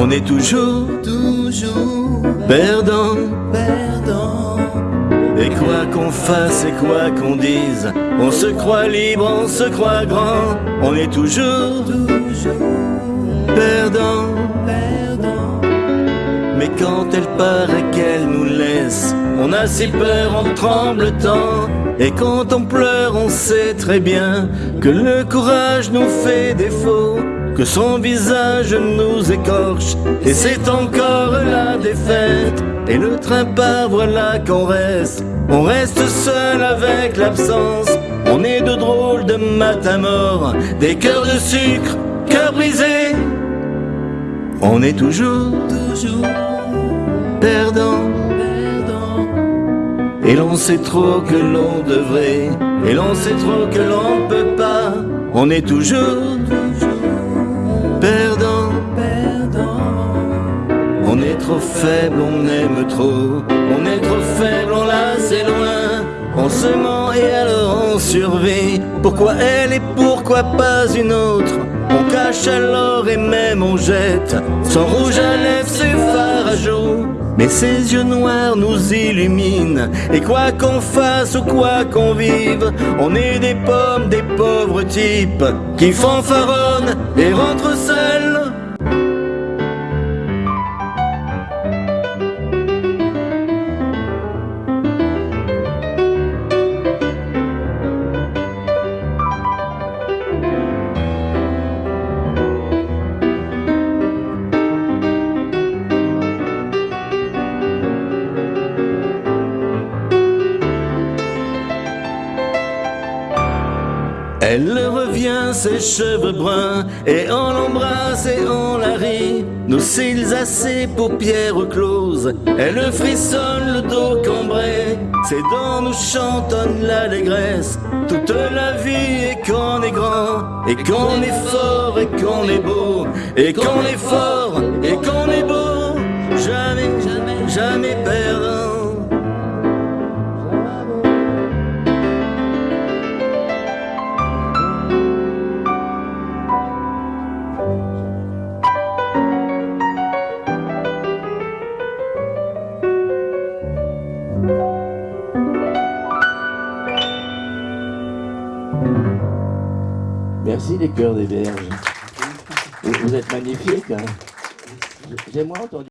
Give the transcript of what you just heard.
On est toujours, toujours perdant. perdant. Et quoi qu'on fasse et quoi qu'on dise, on se croit libre, on se croit grand. On est toujours Toujours perdant. perdant. Mais quand elle part et qu'elle nous laisse, on a si peur, on tremble tant. Et quand on pleure, on sait très bien que le courage nous fait défaut, que son visage nous écorche. Et c'est encore la défaite. Et le train part, voilà qu'on reste. On reste seul avec l'absence. On est de drôles de matin mort, des cœurs de sucre, cœurs brisés. On est toujours Toujours perdant. perdant. Et l'on sait trop que l'on devrait, et l'on sait trop que l'on peut pas. On est toujours trop faible, on aime trop. On est trop faible, on la c'est loin. On se ment et alors on survit. Pourquoi elle et pourquoi pas une autre? On cache alors et même on jette. Son rouge à lèvres, à joues. Mais ses yeux noirs nous illuminent. Et quoi qu'on fasse ou quoi qu'on vive, on est des pommes, des pauvres types qui fanfaronnent et rentrent seuls. Elle revient, ses cheveux bruns, et on l'embrasse et on la rit. Nos cils assez, paupières closes, elle frissonne le dos cambré. Ses dents nous chantonnent l'allégresse, toute la vie et qu'on est grand, et qu'on est fort et qu'on est beau, et qu'on est fort et qu'on est beau. Jamais, jamais, jamais perdant. Merci les cœurs des berges. Vous vous êtes magnifiques. hein. J'ai moins entendu.